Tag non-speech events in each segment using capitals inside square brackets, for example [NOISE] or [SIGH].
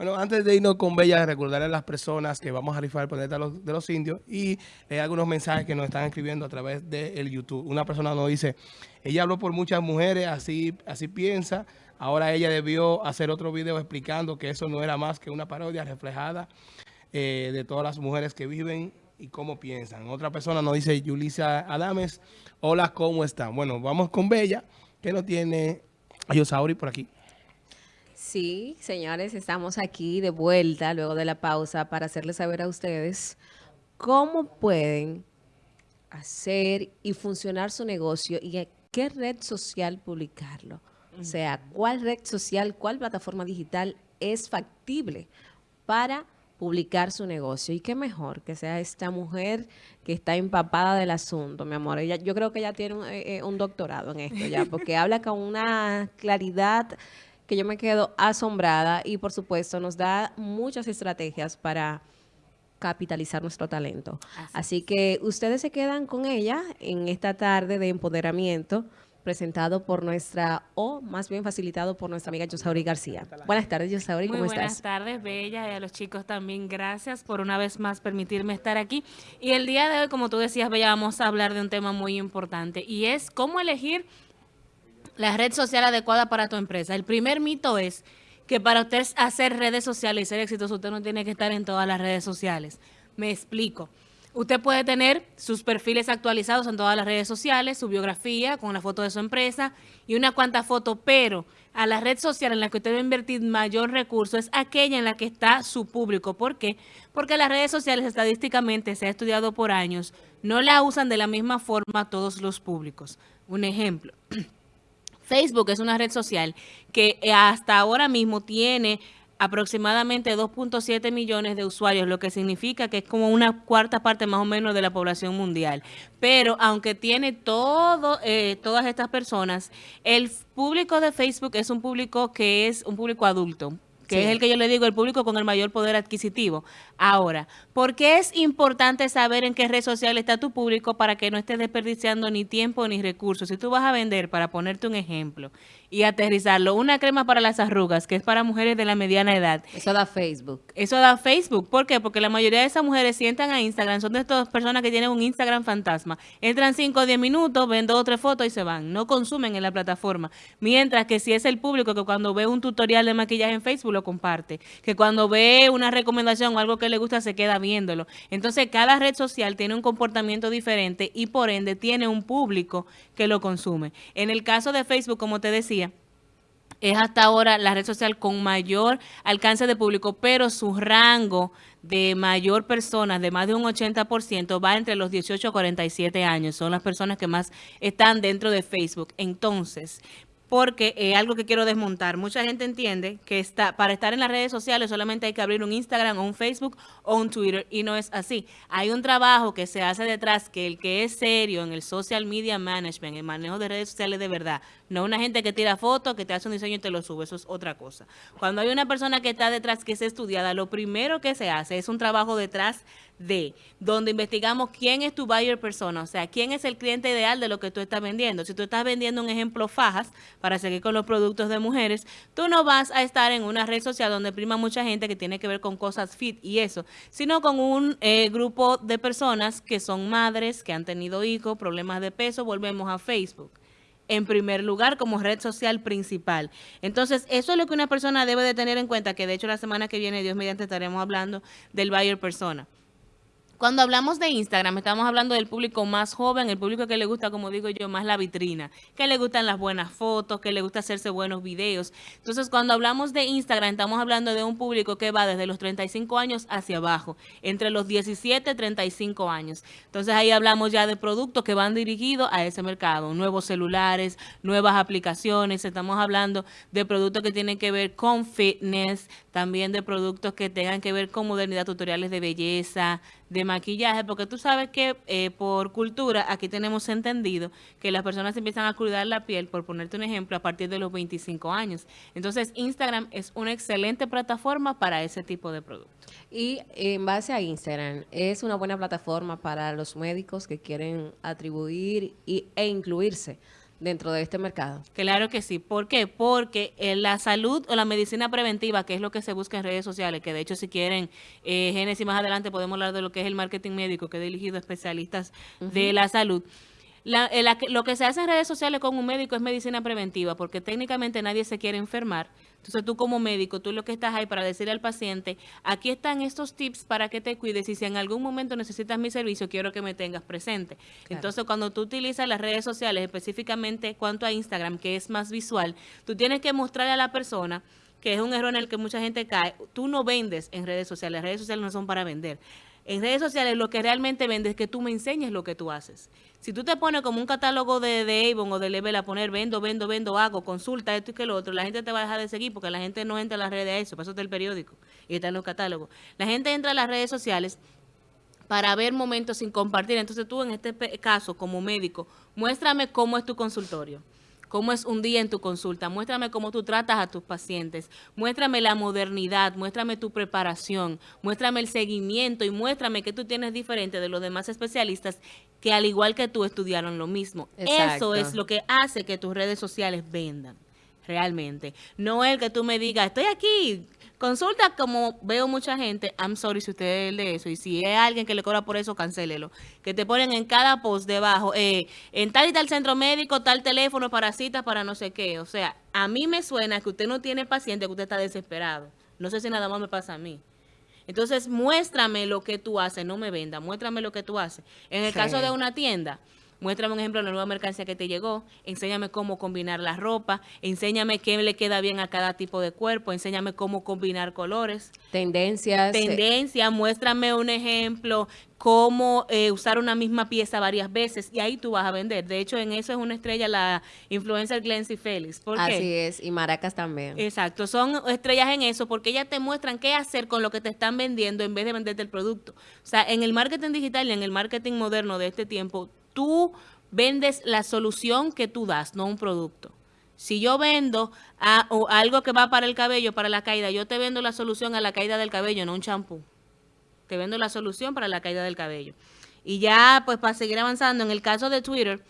Bueno, antes de irnos con Bella, recordarle a las personas que vamos a rifar el planeta de los, de indios y hay algunos mensajes que nos están escribiendo a través del YouTube. Una persona nos dice, ella habló por muchas mujeres, así, así piensa, ahora ella debió hacer otro video explicando que eso no era más que una parodia reflejada eh, de todas las mujeres que viven y cómo piensan. Otra persona nos dice, Yulisa Adames, hola, ¿cómo están? Bueno, vamos con Bella, que no tiene a Yosauri por aquí. Sí, señores, estamos aquí de vuelta luego de la pausa para hacerles saber a ustedes cómo pueden hacer y funcionar su negocio y a qué red social publicarlo. O sea, cuál red social, cuál plataforma digital es factible para publicar su negocio. Y qué mejor que sea esta mujer que está empapada del asunto, mi amor. Ella, yo creo que ella tiene un, eh, eh, un doctorado en esto ya, porque [LAUGHS] habla con una claridad que yo me quedo asombrada y por supuesto nos da muchas estrategias para capitalizar nuestro talento. Así, que ustedes se quedan con ella en esta tarde de empoderamiento presentado por nuestra, o más bien facilitado por nuestra amiga Yosauri García. Buenas tardes, Yosauri, ¿cómo estás? buenas tardes, Bella, y a los chicos también gracias por una vez más permitirme estar aquí. Y el día de hoy, como tú decías, Bella, vamos a hablar de un tema muy importante y es cómo elegir la red social adecuada para tu empresa. El primer mito es que para usted hacer redes sociales y ser exitoso, usted no tiene que estar en todas las redes sociales. Me explico. Usted puede tener sus perfiles actualizados en todas las redes sociales, su biografía con la foto de su empresa y una cuanta foto, pero a la red social en la que usted va a invertir mayor recurso es aquella en la que está su público. ¿Por qué? Porque las redes sociales estadísticamente, se ha estudiado por años, no la usan de la misma forma todos los públicos. Un ejemplo. [CLEARS THROAT] Facebook es una red social que eh, hasta ahora mismo tiene aproximadamente 2.7 millones de usuarios, lo que significa que es como una cuarta parte más o menos de la población mundial. Pero aunque tiene todo, eh, todas estas personas, el público de Facebook es un público que es un público adulto, que es el que yo le digo, el público con el mayor poder adquisitivo. Ahora, ¿por qué es importante saber en qué red social está tu público para que no estés desperdiciando ni tiempo ni recursos? Si tú vas a vender, para ponerte un ejemplo, y aterrizarlo. Una crema para las arrugas, que es para mujeres de la mediana edad. Eso da Facebook. Eso da Facebook. ¿Por qué? Porque la mayoría de esas mujeres sientan a Instagram, son de estas personas que tienen un Instagram fantasma. Entran 5 o 10 minutos, ven dos o tres fotos y se van. No consumen en la plataforma. Mientras que si es el público que cuando ve un tutorial de maquillaje en Facebook lo comparte. Que cuando ve una recomendación o algo que le gusta se queda viéndolo. Entonces cada red social tiene un comportamiento diferente y por ende tiene un público que lo consume. En el caso de Facebook, como te decía, es hasta ahora la red social con mayor alcance de público, pero su rango de mayor personas, de más de un 80%, va entre los 18 a 47 años. Son las personas que más están dentro de Facebook. Entonces, porque es algo que quiero desmontar. Mucha gente entiende que está para estar en las redes sociales solamente hay que abrir un Instagram o un Facebook o un Twitter y no es así. Hay un trabajo que se hace detrás que el que es serio en el social media management, el manejo de redes sociales de verdad, no una gente que tira fotos, que te hace un diseño y te lo sube, eso es otra cosa. Cuando hay una persona que está detrás que es estudiada, lo primero que se hace es un trabajo detrás de, donde investigamos quién es tu buyer persona, o sea, quién es el cliente ideal de lo que tú estás vendiendo. Si tú estás vendiendo un ejemplo fajas, para seguir con los productos de mujeres, tú no vas a estar en una red social donde prima mucha gente que tiene que ver con cosas fit y eso, sino con un eh, grupo de personas que son madres, que han tenido hijos, problemas de peso, volvemos a Facebook en primer lugar como red social principal. Entonces, eso es lo que una persona debe de tener en cuenta, que de hecho la semana que viene, Dios mediante, estaremos hablando del buyer persona. Cuando hablamos de Instagram, estamos hablando del público más joven, el público que le gusta, como digo yo, más la vitrina, que le gustan las buenas fotos, que le gusta hacerse buenos videos. Entonces, cuando hablamos de Instagram, estamos hablando de un público que va desde los 35 años hacia abajo, entre los 17 y 35 años. Entonces, ahí hablamos ya de productos que van dirigidos a ese mercado, nuevos celulares, nuevas aplicaciones, estamos hablando de productos que tienen que ver con fitness, también de productos que tengan que ver con modernidad, tutoriales de belleza, de maquillaje, porque tú sabes que eh, por cultura aquí tenemos entendido que las personas empiezan a cuidar la piel, por ponerte un ejemplo, a partir de los 25 años. Entonces Instagram es una excelente plataforma para ese tipo de productos. Y en base a Instagram, es una buena plataforma para los médicos que quieren atribuir y, e incluirse dentro de este mercado. Claro que sí. ¿Por qué? Porque eh, la salud o la medicina preventiva, que es lo que se busca en redes sociales, que de hecho si quieren, eh, Génesis más adelante podemos hablar de lo que es el marketing médico, que he dirigido a especialistas de la salud. Eh, lo que se hace en redes sociales con un médico es medicina preventiva, porque técnicamente nadie se quiere enfermar. Entonces tú como médico, tú lo que estás ahí para decirle al paciente, aquí están estos tips para que te cuides y si en algún momento necesitas mi servicio, quiero que me tengas presente. Entonces cuando tú utilizas las redes sociales, específicamente cuanto a Instagram, que es más visual, tú tienes que mostrarle a la persona que es un error en el que mucha gente cae, tú no vendes en redes sociales, las redes sociales no son para vender. En redes sociales lo que realmente vende es que tú me enseñes lo que tú haces. Si tú te pones como un catálogo de, de Avon o de Level a poner vendo, vendo, vendo, hago, consulta esto y que lo otro, la gente te va a dejar de seguir porque la gente no entra a las redes a eso, eso está el periódico y está en los catálogos. La gente entra a las redes sociales para ver momentos sin compartir. Entonces tú en este caso como médico, muéstrame cómo es tu consultorio cómo es un día en tu consulta, muéstrame cómo tú tratas a tus pacientes, muéstrame la modernidad, muéstrame tu preparación, muéstrame el seguimiento y muéstrame que tú tienes diferente de los demás especialistas que al igual que tú estudiaron lo mismo. Eso es lo que hace que tus redes sociales vendan realmente. No el que tú me digas, estoy aquí, consulta como veo mucha gente, I'm sorry si usted es de eso, y si es alguien que le cobra por eso, cancélelo. Que te ponen en cada post debajo, eh, en tal y tal centro médico, tal teléfono para citas, para no sé qué. O sea, a mí me suena que usted no tiene paciente, que usted está desesperado. No sé si nada más me pasa a mí. Entonces, muéstrame lo que tú haces, no me venda, muéstrame lo que tú haces. En el caso de una tienda, muéstrame un ejemplo de la nueva mercancía que te llegó, enséñame cómo combinar la ropa, enséñame qué le queda bien a cada tipo de cuerpo, enséñame cómo combinar colores. Tendencias. Eh. Tendencia, muéstrame un ejemplo, cómo eh, usar una misma pieza varias veces y ahí tú vas a vender. De hecho, en eso es una estrella la influencer Glency Félix. ¿Por Así es, y Maracas también. Exacto, son estrellas en eso porque ellas te muestran qué hacer con lo que te están vendiendo en vez de venderte el producto. O sea, en el marketing digital y en el marketing moderno de este tiempo, tú vendes la solución que tú das, no un producto. Si yo vendo algo que va para el cabello, para la caída, yo te vendo la solución a la caída del cabello, no un champú. Te vendo la solución para la caída del cabello. Y ya, pues para seguir avanzando, en el caso de Twitter,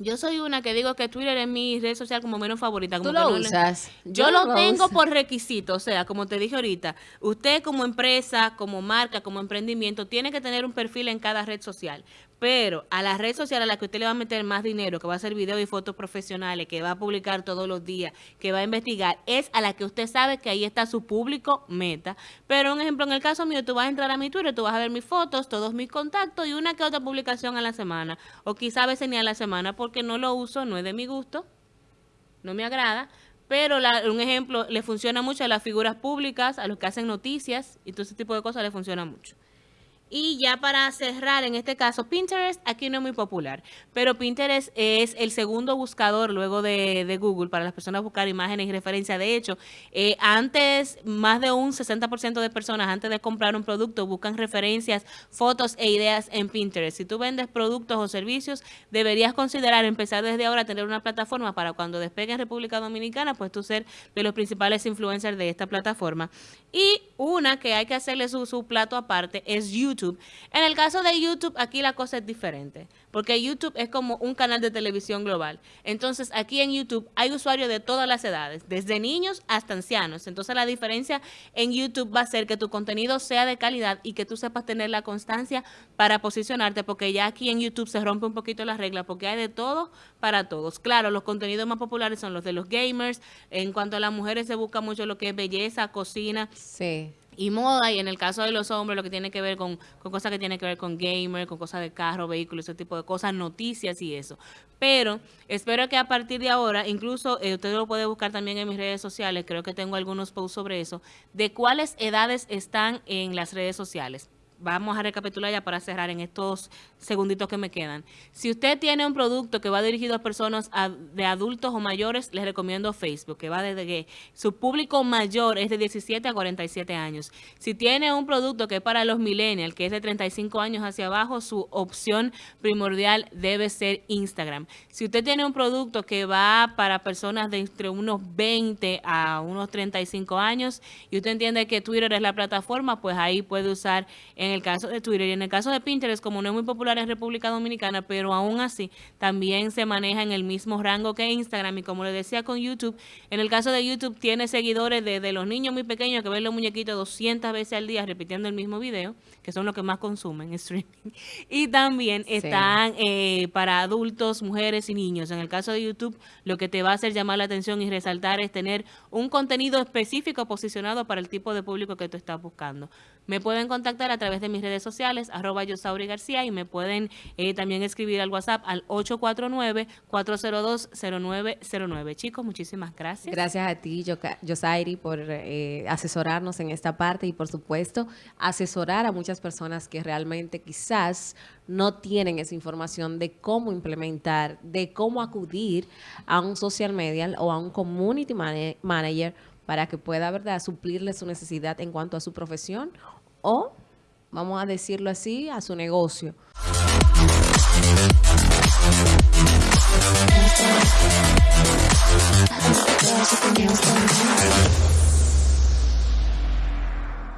yo soy una que digo que Twitter es mi red social como menos favorita. Como ¿Tú lo usas? Yo, lo, tengo por requisito, o sea, como te dije ahorita, usted como empresa, como marca, como emprendimiento, tiene que tener un perfil en cada red social. Pero a la red social a la que usted le va a meter más dinero, que va a hacer videos y fotos profesionales, que va a publicar todos los días, que va a investigar, es a la que usted sabe que ahí está su público meta. Pero un ejemplo, en el caso mío, tú vas a entrar a mi Twitter, tú vas a ver mis fotos, todos mis contactos y una que otra publicación a la semana. O quizá a veces ni a la semana porque no lo uso, no es de mi gusto, no me agrada. Pero un ejemplo, le funciona mucho a las figuras públicas, a los que hacen noticias y todo ese tipo de cosas le funciona mucho. Y ya para cerrar, en este caso, Pinterest aquí no es muy popular, pero Pinterest es el segundo buscador luego de, Google para las personas buscar imágenes y referencia. De hecho, eh, antes, más de un 60% de personas antes de comprar un producto buscan referencias, fotos e ideas en Pinterest. Si tú vendes productos o servicios, deberías considerar empezar desde ahora a tener una plataforma para cuando despegue en República Dominicana, pues tú ser de los principales influencers de esta plataforma. Y una que hay que hacerle su, su plato aparte es YouTube en el caso de YouTube, aquí la cosa es diferente, porque YouTube es como un canal de televisión global. Entonces, aquí en YouTube hay usuarios de todas las edades, desde niños hasta ancianos. Entonces, la diferencia en YouTube va a ser que tu contenido sea de calidad y que tú sepas tener la constancia para posicionarte, porque ya aquí en YouTube se rompe un poquito la regla, porque hay de todo para todos. Claro, los contenidos más populares son los de los gamers. En cuanto a las mujeres, se busca mucho lo que es belleza, cocina. Sí y moda, y en el caso de los hombres, lo que tiene que ver con, con cosas que tienen que ver con gamer, con cosas de carro, vehículos, ese tipo de cosas, noticias y eso. Pero espero que a partir de ahora, incluso eh, usted lo puede buscar también en mis redes sociales, creo que tengo algunos posts sobre eso, de cuáles edades están en las redes sociales vamos a recapitular ya para cerrar en estos segunditos que me quedan. Si usted tiene un producto que va dirigido a personas de adultos o mayores, les recomiendo Facebook, que va desde que su público mayor es de 17 a 47 años. Si tiene un producto que es para los millennials, que es de 35 años hacia abajo, su opción primordial debe ser Instagram. Si usted tiene un producto que va para personas de entre unos 20 a unos 35 años y usted entiende que Twitter es la plataforma, pues ahí puede usar en el caso de Twitter y en el caso de Pinterest, como no es muy popular en República Dominicana, pero aún así también se maneja en el mismo rango que Instagram y como le decía con YouTube, en el caso de YouTube tiene seguidores desde los niños muy pequeños que ven los muñequitos 200 veces al día repitiendo el mismo video, que son los que más consumen streaming, [LAUGHS] y también están eh, para adultos, mujeres y niños. En el caso de YouTube, lo que te va a hacer llamar la atención y resaltar es tener un contenido específico posicionado para el tipo de público que tú estás buscando. Me pueden contactar a través de mis redes sociales, arroba Yosauri García, y me pueden eh, también escribir al WhatsApp al 849-402-0909. Chicos, muchísimas gracias. Gracias a ti, Yosairi, por eh, asesorarnos en esta parte y, por supuesto, asesorar a muchas personas que realmente quizás no tienen esa información de cómo implementar, de cómo acudir a un social media o a un community manager para que pueda, ¿verdad?, suplirle su necesidad en cuanto a su profesión o, vamos a decirlo así, a su negocio.